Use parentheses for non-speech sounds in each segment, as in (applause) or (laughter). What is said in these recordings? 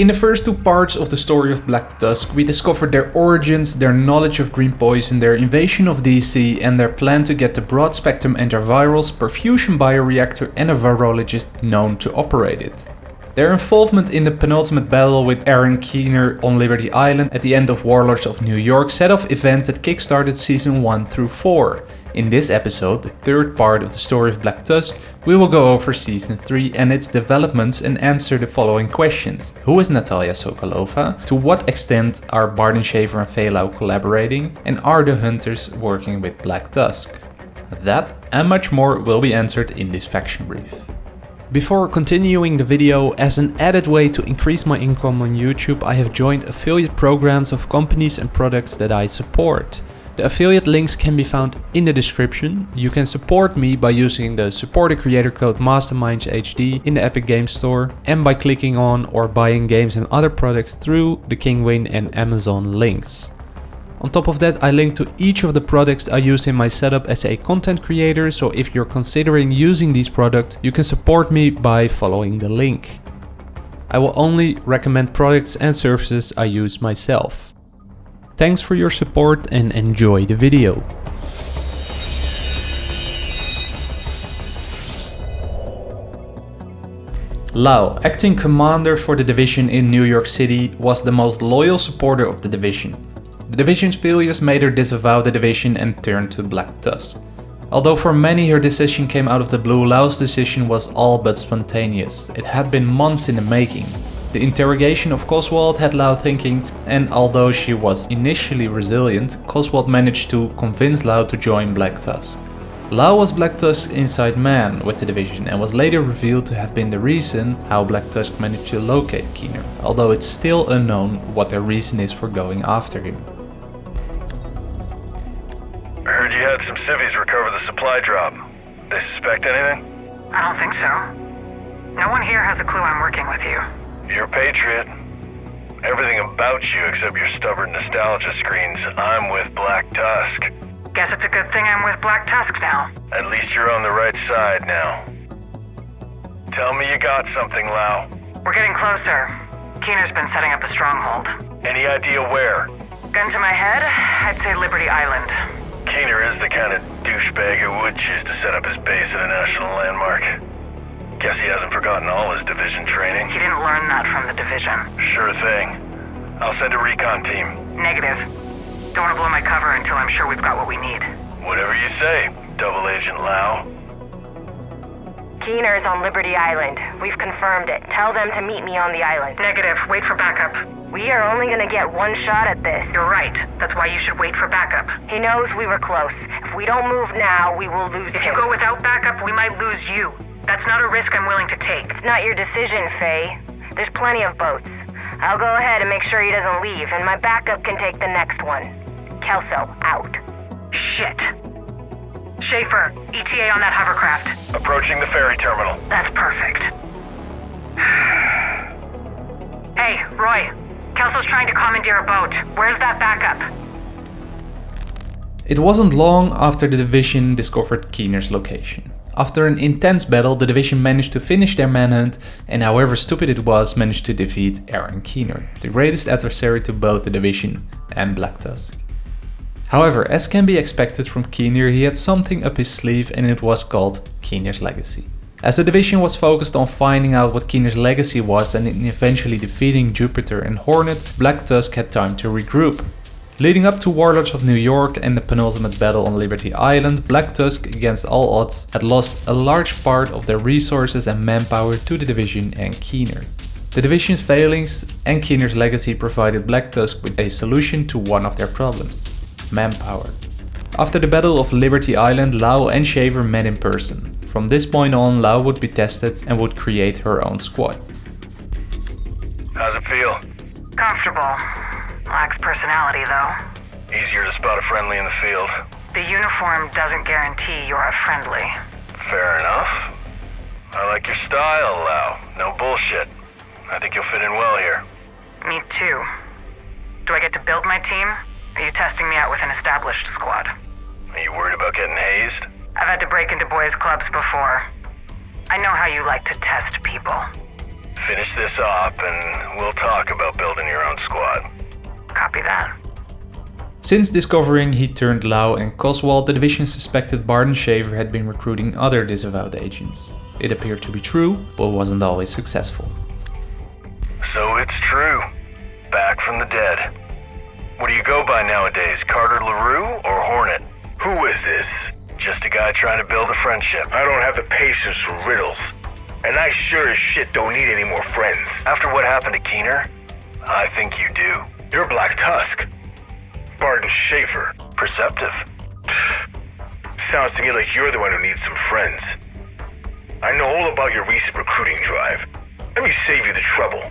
In the first two parts of the story of Black Tusk, we discovered their origins, their knowledge of green poison, their invasion of DC and their plan to get the broad spectrum antivirals, perfusion bioreactor and a virologist known to operate it. Their involvement in the penultimate battle with Aaron Keener on Liberty Island at the end of Warlords of New York set off events that kickstarted season 1 through 4. In this episode, the third part of the story of Black Tusk, we will go over season 3 and its developments and answer the following questions. Who is Natalia Sokolova? To what extent are Barton Shaver and Faye Lau collaborating? And are the hunters working with Black Tusk? That and much more will be answered in this faction brief. Before continuing the video, as an added way to increase my income on YouTube, I have joined affiliate programs of companies and products that I support. The affiliate links can be found in the description. You can support me by using the support a creator code MastermindsHD in the Epic Games Store and by clicking on or buying games and other products through the Kinguin and Amazon links. On top of that, I link to each of the products I use in my setup as a content creator, so if you're considering using these products, you can support me by following the link. I will only recommend products and services I use myself. Thanks for your support and enjoy the video. Lau, acting commander for the division in New York City, was the most loyal supporter of the division. The division's failures made her disavow the division and turn to Black Tusk. Although for many her decision came out of the blue, Lau's decision was all but spontaneous. It had been months in the making. The interrogation of Coswald had Lau thinking and although she was initially resilient, Coswald managed to convince Lau to join Black Tusk. Lau was Black Tusk's inside man with the division and was later revealed to have been the reason how Black Tusk managed to locate Keener, although it's still unknown what their reason is for going after him. I heard you had some civvies recover the supply drop. They suspect anything? I don't think so. No one here has a clue I'm working with you. You're a patriot. Everything about you except your stubborn nostalgia screens, I'm with Black Tusk. Guess it's a good thing I'm with Black Tusk now. At least you're on the right side now. Tell me you got something, Lau. We're getting closer. Keener's been setting up a stronghold. Any idea where? Gun to my head, I'd say Liberty Island. Keener is the kind of douchebag who would choose to set up his base at a national landmark. Guess he hasn't forgotten all his division training. He didn't learn that from the division. Sure thing. I'll send a recon team. Negative. Don't want to blow my cover until I'm sure we've got what we need. Whatever you say, Double Agent Lau. Keener's on Liberty Island. We've confirmed it. Tell them to meet me on the island. Negative. Wait for backup. We are only gonna get one shot at this. You're right. That's why you should wait for backup. He knows we were close. If we don't move now, we will lose If him. you go without backup, we might lose you. That's not a risk I'm willing to take. It's not your decision, Faye. There's plenty of boats. I'll go ahead and make sure he doesn't leave, and my backup can take the next one. Kelso, out. Shit. Schaefer, ETA on that hovercraft. Approaching the ferry terminal. That's perfect. (sighs) hey, Roy. Kelso's trying to commandeer a boat. Where's that backup? It wasn't long after the division discovered Keener's location. After an intense battle, the division managed to finish their manhunt and however stupid it was, managed to defeat Aaron Keener, the greatest adversary to both the division and Black Tusk. However, as can be expected from Keener, he had something up his sleeve and it was called Keener's Legacy. As the division was focused on finding out what Keener's legacy was and in eventually defeating Jupiter and Hornet, Black Tusk had time to regroup. Leading up to Warlords of New York and the penultimate battle on Liberty Island, Black Tusk, against all odds, had lost a large part of their resources and manpower to the division and Keener. The division's failings and Keener's legacy provided Black Tusk with a solution to one of their problems, manpower. After the Battle of Liberty Island, Lau and Shaver met in person. From this point on, Lau would be tested and would create her own squad. How's it feel? Comfortable. Lacks personality, though. Easier to spot a friendly in the field. The uniform doesn't guarantee you're a friendly. Fair enough. I like your style, Lau. No bullshit. I think you'll fit in well here. Me too. Do I get to build my team? Are you testing me out with an established squad? Are you worried about getting hazed? I've had to break into boys' clubs before. I know how you like to test people. Finish this op, and we'll talk about building your own squad. Copy that. Since discovering he turned Lau and Coswald, the division suspected Barton Shaver had been recruiting other disavowed agents. It appeared to be true, but wasn't always successful. So it's true. Back from the dead. What do you go by nowadays, Carter LaRue or Hornet? Who is this? Just a guy trying to build a friendship. I don't have the patience for riddles. And I sure as shit don't need any more friends. After what happened to Keener, I think you do. You're Black Tusk. Barton Schaefer. Perceptive. Sounds to me like you're the one who needs some friends. I know all about your recent recruiting drive. Let me save you the trouble.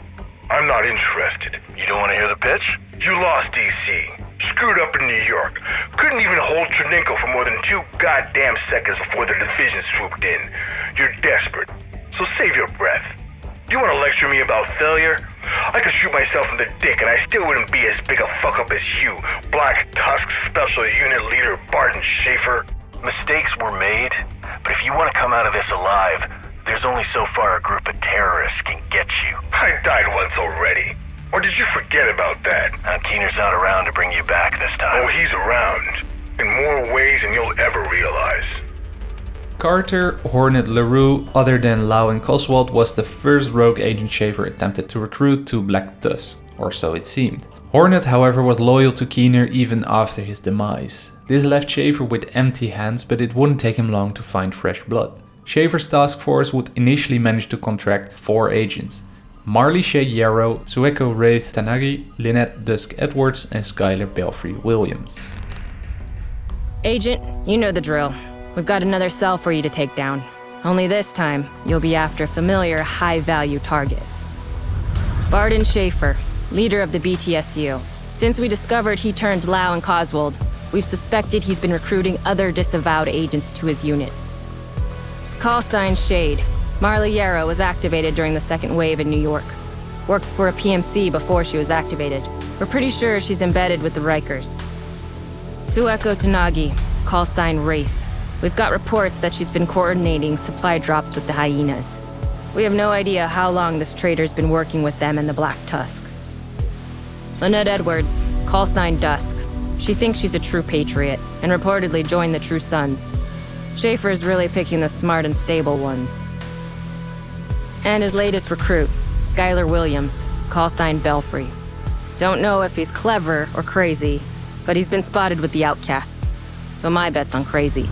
I'm not interested. You don't want to hear the pitch? You lost DC. Screwed up in New York. Couldn't even hold Tchernenko for more than two goddamn seconds before the division swooped in. You're desperate. So save your breath. You want to lecture me about failure? I could shoot myself in the dick and I still wouldn't be as big a fuck up as you, Black Tusk Special Unit Leader Barton Schaefer. Mistakes were made, but if you want to come out of this alive, there's only so far a group of terrorists can get you. I died once already. Or did you forget about that? Now Keener's not around to bring you back this time. Oh, he's around. In more ways than you'll ever realize. Carter, Hornet, LaRue, other than Lau and Coswald, was the first rogue agent Shaver attempted to recruit to Black Tusk, or so it seemed. Hornet, however, was loyal to Keener even after his demise. This left Shaver with empty hands, but it wouldn't take him long to find fresh blood. Shaver's task force would initially manage to contract four agents. Marley Shade Yarrow, Sueko Wraith Tanagi, Lynette Dusk Edwards, and Skylar Belfry Williams. Agent, you know the drill. We've got another cell for you to take down. Only this time, you'll be after a familiar, high-value target. Barton Schaefer, leader of the BTSU. Since we discovered he turned Lau and Coswald, we've suspected he's been recruiting other disavowed agents to his unit. Call sign Shade. Marley Yarrow was activated during the second wave in New York. Worked for a PMC before she was activated. We're pretty sure she's embedded with the Rikers. Sueko Tanagi, call sign Wraith. We've got reports that she's been coordinating supply drops with the hyenas. We have no idea how long this trader's been working with them and the Black Tusk. Lynette Edwards, call sign Dusk. She thinks she's a true patriot, and reportedly joined the True Sons. Schaefer is really picking the smart and stable ones. And his latest recruit, Skylar Williams, call sign Belfry. Don't know if he's clever or crazy, but he's been spotted with the outcasts. So my bet's on crazy.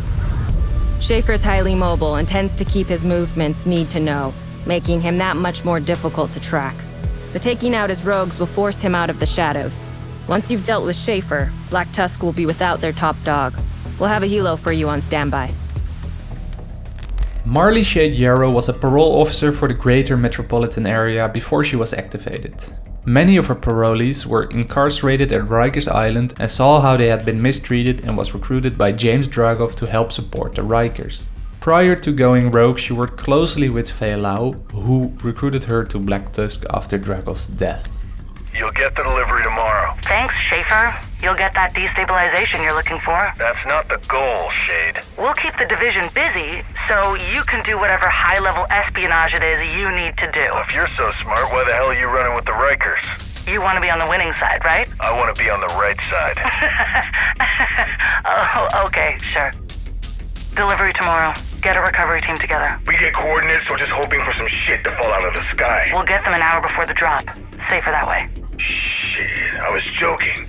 Schaefer's highly mobile and tends to keep his movements need to know, making him that much more difficult to track. But taking out his rogues will force him out of the shadows. Once you've dealt with Schaefer, Black Tusk will be without their top dog. We'll have a helo for you on standby. Marley Shade Yarrow was a parole officer for the greater metropolitan area before she was activated. Many of her parolees were incarcerated at Rikers Island and saw how they had been mistreated and was recruited by James Dragov to help support the Rikers. Prior to going rogue, she worked closely with Faye Lau, who recruited her to Black Tusk after Dragov's death. You'll get the delivery tomorrow. Thanks, Schaefer. You'll get that destabilization you're looking for. That's not the goal, Shade. We'll keep the division busy so you can do whatever high-level espionage it is you need to do. If you're so smart, why the hell are you running with the Rikers? You want to be on the winning side, right? I want to be on the right side. (laughs) oh, okay, sure. Delivery tomorrow. Get a recovery team together. We get coordinates or just hoping for some shit to fall out of the sky? We'll get them an hour before the drop. Safer that way. Shit, I was joking.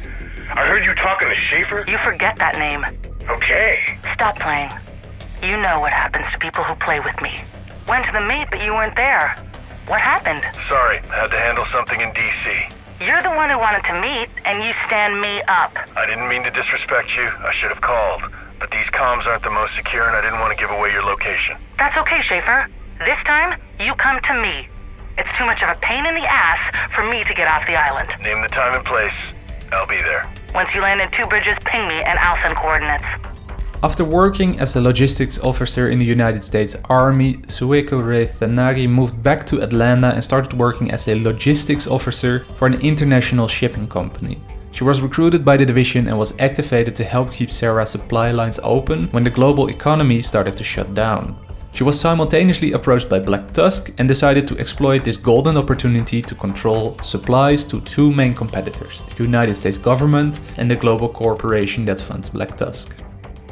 I heard you talking to Schaefer? You forget that name. Okay. Stop playing. You know what happens to people who play with me. Went to the meet, but you weren't there. What happened? Sorry, had to handle something in D.C. You're the one who wanted to meet, and you stand me up. I didn't mean to disrespect you. I should have called. But these comms aren't the most secure, and I didn't want to give away your location. That's okay, Schaefer. This time, you come to me. It's too much of a pain in the ass for me to get off the island. Name the time and place. I'll be there. Once you land Two Bridges, ping me and I'll send coordinates. After working as a logistics officer in the United States Army, Sueko Wraith Tanagi moved back to Atlanta and started working as a logistics officer for an international shipping company. She was recruited by the division and was activated to help keep CERA's supply lines open when the global economy started to shut down. She was simultaneously approached by Black Tusk and decided to exploit this golden opportunity to control supplies to two main competitors, the United States government and the global corporation that funds Black Tusk.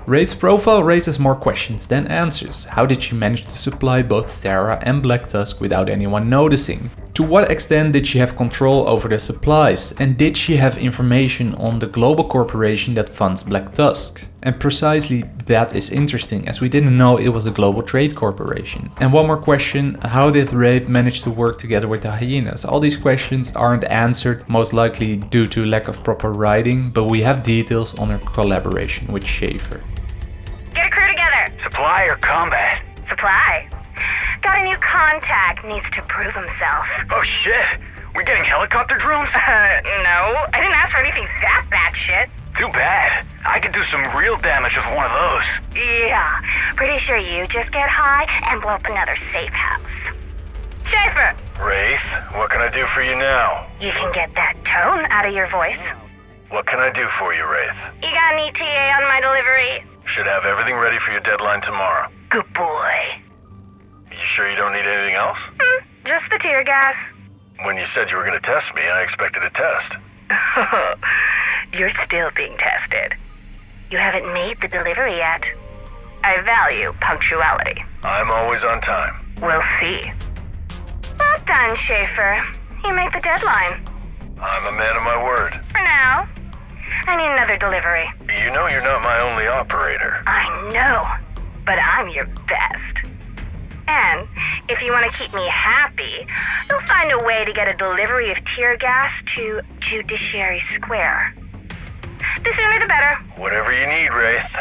Wraith's profile raises more questions than answers. How did she manage to supply both Terra and Black Tusk without anyone noticing? To what extent did she have control over the supplies? And did she have information on the global corporation that funds Black Tusk? And precisely that is interesting as we didn't know it was a global trade corporation. And one more question, how did Wraith manage to work together with the hyenas? All these questions aren't answered, most likely due to lack of proper writing, but we have details on her collaboration with Schaefer. Get a crew together. Supply or combat? Supply. Got a new contact. Needs to prove himself. Oh shit! We're getting helicopter drones? Uh, (laughs) no. I didn't ask for anything that bad shit. Too bad. I could do some real damage with one of those. Yeah. Pretty sure you just get high and blow up another safe house. Schaefer, Wraith, what can I do for you now? you can get that tone out of your voice. What can I do for you, Wraith? You got an ETA on my delivery? Should have everything ready for your deadline tomorrow. Good boy. Tear gas. When you said you were gonna test me, I expected a test. (laughs) You're still being tested. You haven't made the delivery yet. I value punctuality. I'm always on time. We'll see. Well done, Schaefer. You make the deadline. I'm a man of my word. For now. I need another delivery. You know you're not my only operator. I know, but I'm your best. And if you want to keep me happy, you'll find a way to get a delivery of tear gas to Judiciary Square. The sooner the better. Whatever you need, Wraith.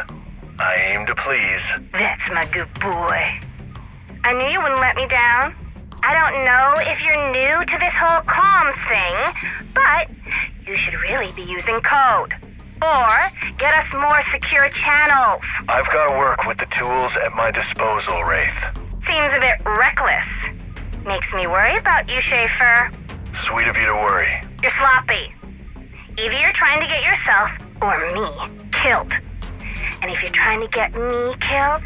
I aim to please. That's my good boy. I knew you wouldn't let me down. I don't know if you're new to this whole comms thing, but you should really be using code. Or get us more secure channels. I've got to work with the tools at my disposal, Wraith. Seems a bit reckless. Makes me worry about you, Schaefer. Sweet of you to worry. You're sloppy. Either you're trying to get yourself or me killed. And if you're trying to get me killed,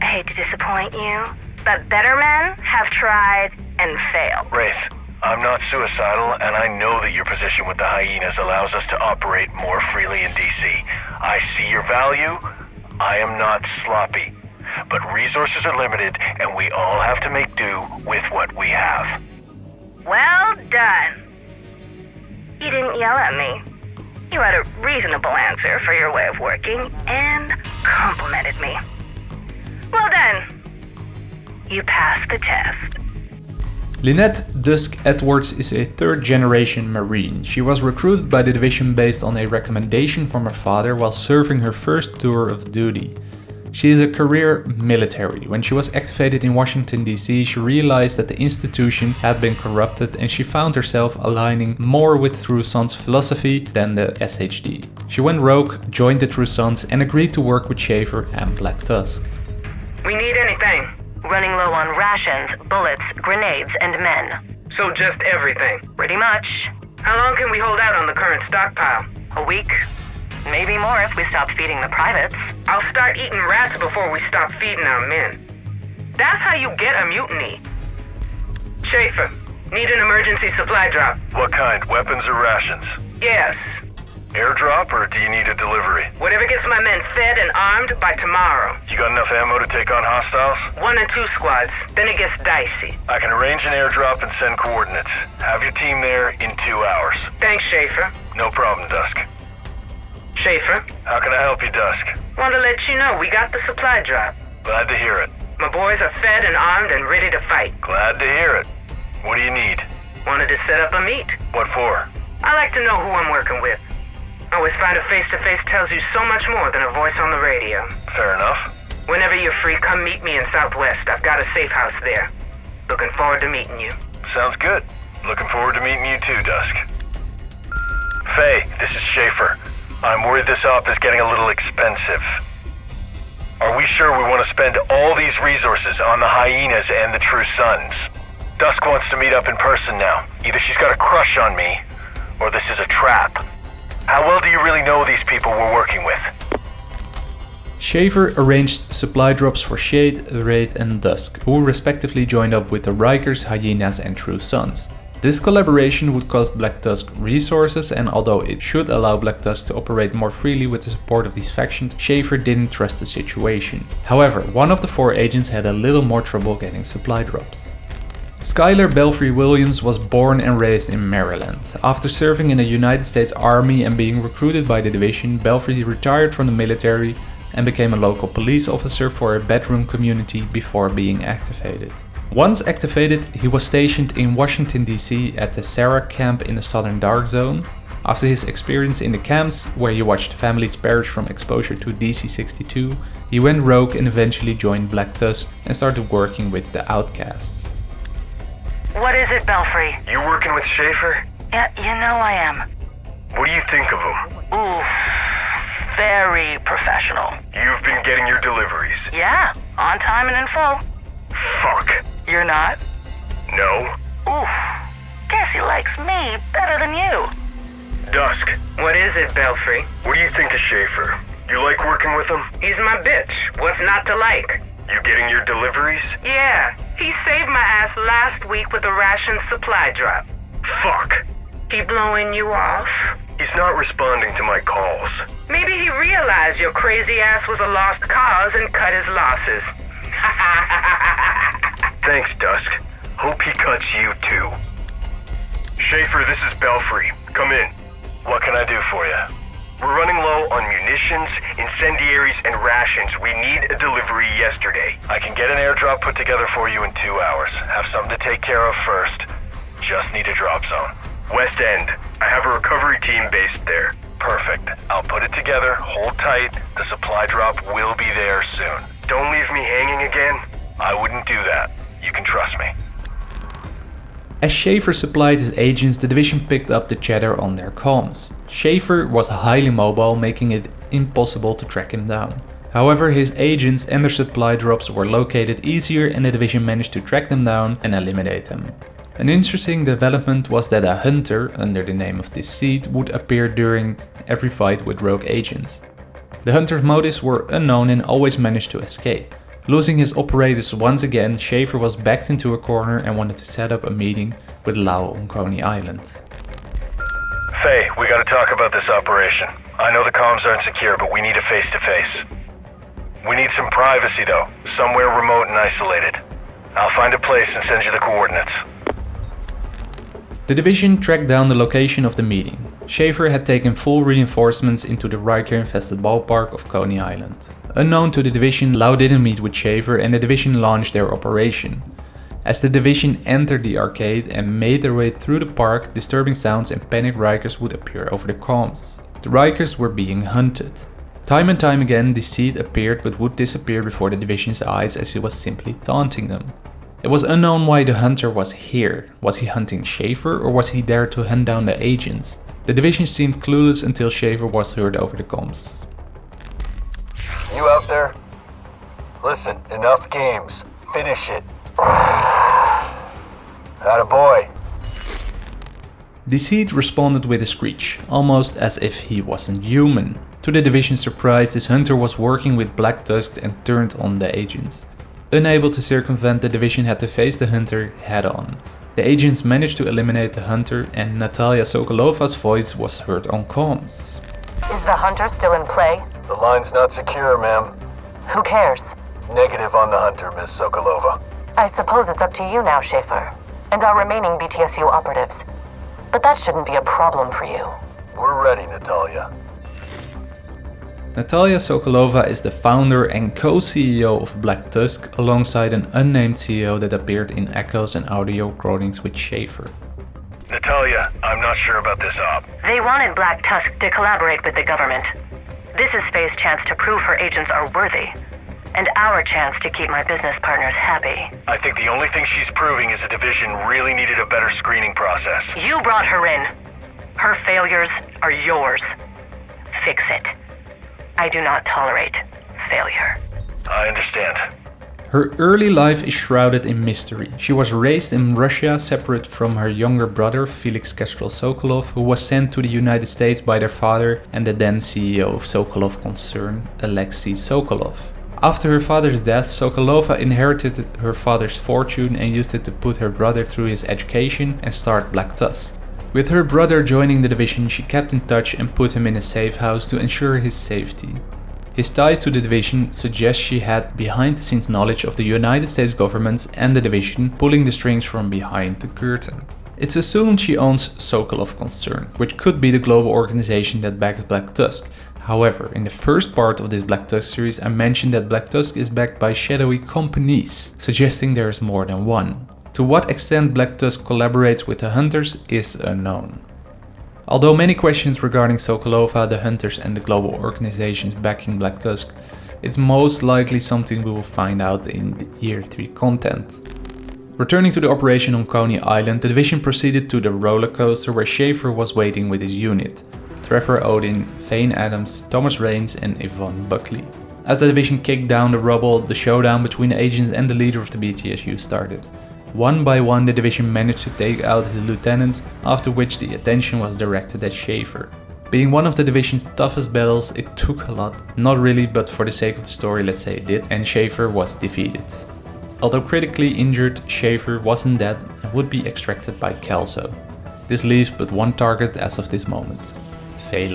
I hate to disappoint you, but better men have tried and failed. Wraith, I'm not suicidal, and I know that your position with the hyenas allows us to operate more freely in DC. I see your value. I am not sloppy. But resources are limited, and we all have to make do with what we have. Well done. You didn't yell at me. You had a reasonable answer for your way of working and complimented me. Well done. You passed the test. Lynette Dusk Edwards is a third generation Marine. She was recruited by the division based on a recommendation from her father while serving her first tour of duty. She is a career military. When she was activated in Washington DC, she realized that the institution had been corrupted and she found herself aligning more with True Sons philosophy than the SHD. She went rogue, joined the True Sons and agreed to work with Schaefer and Black Tusk. We need anything. Running low on rations, bullets, grenades, and men. So just everything. Pretty much. How long can we hold out on the current stockpile? A week. Maybe more if we stop feeding the privates. I'll start eating rats before we stop feeding our men. That's how you get a mutiny. Schaefer, need an emergency supply drop. What kind? Weapons or rations? Yes. Airdrop, or do you need a delivery? Whatever gets my men fed and armed by tomorrow. You got enough ammo to take on hostiles? One and two squads, then it gets dicey. I can arrange an airdrop and send coordinates. Have your team there in two hours. Thanks, Schaefer. No problem, Dusk. Schaefer, How can I help you, Dusk? want to let you know we got the supply drop. Glad to hear it. My boys are fed and armed and ready to fight. Glad to hear it. What do you need? Wanted to set up a meet. What for? I like to know who I'm working with. Always find a face-to-face tells you so much more than a voice on the radio. Fair enough. Whenever you're free, come meet me in Southwest. I've got a safe house there. Looking forward to meeting you. Sounds good. Looking forward to meeting you too, Dusk. Faye, this is Schaefer. I'm worried this op is getting a little expensive. Are we sure we want to spend all these resources on the hyenas and the True Sons? Dusk wants to meet up in person now. Either she's got a crush on me, or this is a trap. How well do you really know these people we're working with? Shaver arranged supply drops for Shade, Wraith and Dusk, who respectively joined up with the Rikers, Hyenas and True Sons. This collaboration would cost Black Tusk resources and although it should allow Black Tusk to operate more freely with the support of these factions, Schaefer didn't trust the situation. However, one of the four agents had a little more trouble getting supply drops. Skylar Belfry Williams was born and raised in Maryland. After serving in the United States Army and being recruited by the division, Belfry retired from the military and became a local police officer for a bedroom community before being activated. Once activated, he was stationed in Washington DC at the CERA camp in the Southern Dark Zone. After his experience in the camps, where he watched families perish from exposure to DC-62, he went rogue and eventually joined Black Tusk and started working with the Outcasts. What is it, Belfry? You working with Schaefer? Yeah, you know I am. What do you think of him? Ooh, very professional. You've been getting your deliveries. Yeah, on time and in full. Fuck. You're not? No. Oof. Guess he likes me better than you. Dusk. What is it, Belfry? What do you think of Schaefer? You like working with him? He's my bitch. What's not to like? You getting your deliveries? Yeah, he saved my ass last week with a ration supply drop. Fuck. He blowing you off? He's not responding to my calls. Maybe he realized your crazy ass was a lost cause and cut his losses. (laughs) Thanks, Dusk. Hope he cuts you too. Schaefer, this is Belfry. Come in. What can I do for you? We're running low on munitions, incendiaries, and rations. We need a delivery yesterday. I can get an airdrop put together for you in two hours. Have something to take care of first. Just need a drop zone. West End. I have a recovery team based there. Perfect. I'll put it together, hold tight. The supply drop will be there soon. Don't leave me hanging again. I wouldn't do that. You can trust me. As Schaefer supplied his agents, the division picked up the chatter on their comms. Schaefer was highly mobile, making it impossible to track him down. However, his agents and their supply drops were located easier and the division managed to track them down and eliminate them. An interesting development was that a hunter, under the name of Deceit, would appear during every fight with rogue agents. The hunter's motives were unknown and always managed to escape. Losing his operators once again, Schaefer was backed into a corner and wanted to set up a meeting with Lau on Coney Island. Faye, we gotta talk about this operation. I know the comms aren't secure, but we need a face-to-face. We need some privacy though, somewhere remote and isolated. I'll find a place and send you the coordinates. The division tracked down the location of the meeting. Schaefer had taken full reinforcements into the Riker-infested ballpark of Coney Island. Unknown to the division, Lau didn't meet with Schaefer and the division launched their operation. As the division entered the arcade and made their way through the park, disturbing sounds and panicked Rikers would appear over the comms. The Rikers were being hunted. Time and time again, Deceit appeared but would disappear before the division's eyes as he was simply taunting them. It was unknown why the hunter was here. Was he hunting Schaefer or was he there to hunt down the agents? The division seemed clueless until Schaefer was heard over the comms. You out there? Listen, enough games. Finish it. (sighs) a boy. Deceit responded with a screech, almost as if he wasn't human. To the division's surprise, this hunter was working with Black Tusk and turned on the agents. Unable to circumvent, the division had to face the hunter head on. The agents managed to eliminate the hunter and Natalia Sokolova's voice was heard on comms. Is the hunter still in play? The line's not secure, ma'am. Who cares? Negative on the hunter, Miss Sokolova. I suppose it's up to you now, Schaefer, and our remaining BTSU operatives. But that shouldn't be a problem for you. We're ready, Natalia. Natalia Sokolova is the founder and co-CEO of Black Tusk alongside an unnamed CEO that appeared in echoes and audio recordings with Schaefer. Natalia, I'm not sure about this op. They wanted Black Tusk to collaborate with the government. This is Faye's chance to prove her agents are worthy. And our chance to keep my business partners happy. I think the only thing she's proving is the division really needed a better screening process. You brought her in. Her failures are yours. Fix it. I do not tolerate failure. I understand. Her early life is shrouded in mystery. She was raised in Russia separate from her younger brother Felix Kestrel Sokolov who was sent to the United States by their father and the then CEO of Sokolov concern, Alexei Sokolov. After her father's death, Sokolova inherited her father's fortune and used it to put her brother through his education and start Black Tusk. With her brother joining the division, she kept in touch and put him in a safe house to ensure his safety. His ties to the division suggest she had behind the scenes knowledge of the United States government and the division pulling the strings from behind the curtain. It's assumed she owns Sokolov Concern, which could be the global organization that backs Black Tusk. However, in the first part of this Black Tusk series I mentioned that Black Tusk is backed by shadowy companies, suggesting there is more than one. To what extent Black Tusk collaborates with the Hunters is unknown. Although many questions regarding Sokolova, the Hunters and the global organizations backing Black Tusk, it's most likely something we will find out in the Year 3 content. Returning to the operation on Coney Island, the division proceeded to the roller coaster where Schaefer was waiting with his unit. Trevor Odin, Fane Adams, Thomas Raines and Yvonne Buckley. As the division kicked down the rubble, the showdown between the agents and the leader of the BTSU started. One by one the division managed to take out his lieutenants, after which the attention was directed at Schaefer. Being one of the division's toughest battles, it took a lot. Not really, but for the sake of the story let's say it did, and Schaefer was defeated. Although critically injured, Schaefer wasn't dead and would be extracted by Kelso. This leaves but one target as of this moment, Faye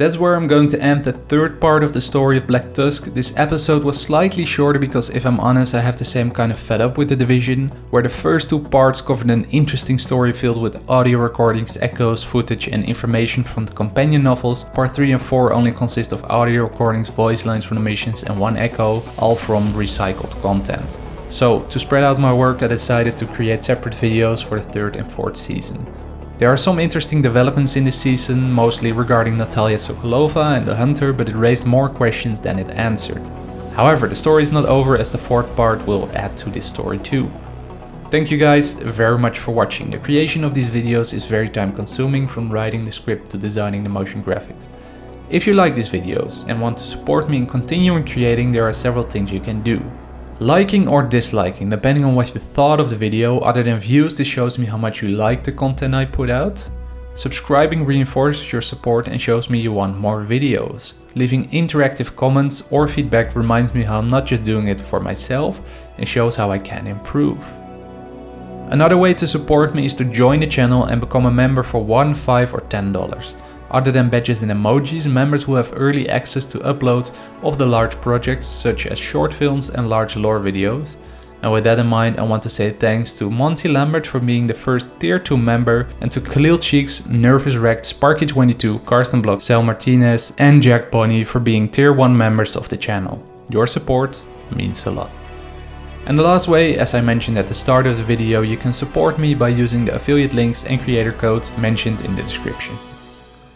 That's where I'm going to end the third part of the story of Black Tusk. This episode was slightly shorter because if I'm honest I have the same kind of fed up with the division, where the first two parts covered an interesting story filled with audio recordings, echoes, footage and information from the companion novels. Part 3 and 4 only consist of audio recordings, voice lines from the missions and one echo, all from recycled content. So, to spread out my work I decided to create separate videos for the third and fourth season. There are some interesting developments in this season, mostly regarding Natalia Sokolova and the Hunter, but it raised more questions than it answered. However, the story is not over as the fourth part will add to this story too. Thank you guys very much for watching. The creation of these videos is very time consuming from writing the script to designing the motion graphics. If you like these videos and want to support me in continuing creating, there are several things you can do. Liking or disliking, depending on what you thought of the video, other than views this shows me how much you like the content I put out. Subscribing reinforces your support and shows me you want more videos. Leaving interactive comments or feedback reminds me how I'm not just doing it for myself and shows how I can improve. Another way to support me is to join the channel and become a member for 1, 5 or 10 dollars. Other than badges and emojis, members will have early access to uploads of the large projects such as short films and large lore videos. And with that in mind, I want to say thanks to Monty Lambert for being the first tier 2 member and to Khalil Cheeks, Nervous Wrecked, Sparky22, Karsten Block, Sal Martinez and Jack Bonnie for being tier 1 members of the channel. Your support means a lot. And the last way, as I mentioned at the start of the video, you can support me by using the affiliate links and creator codes mentioned in the description.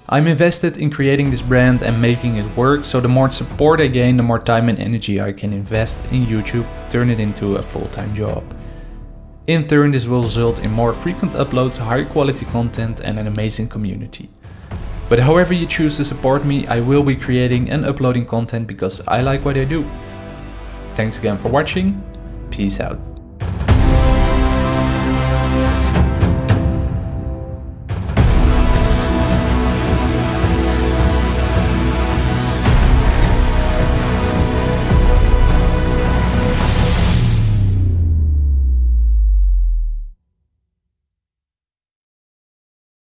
I'm invested in creating this brand and making it work, so the more support I gain, the more time and energy I can invest in YouTube to turn it into a full-time job. In turn, this will result in more frequent uploads, higher quality content and an amazing community. But however you choose to support me, I will be creating and uploading content because I like what I do. Thanks again for watching, peace out.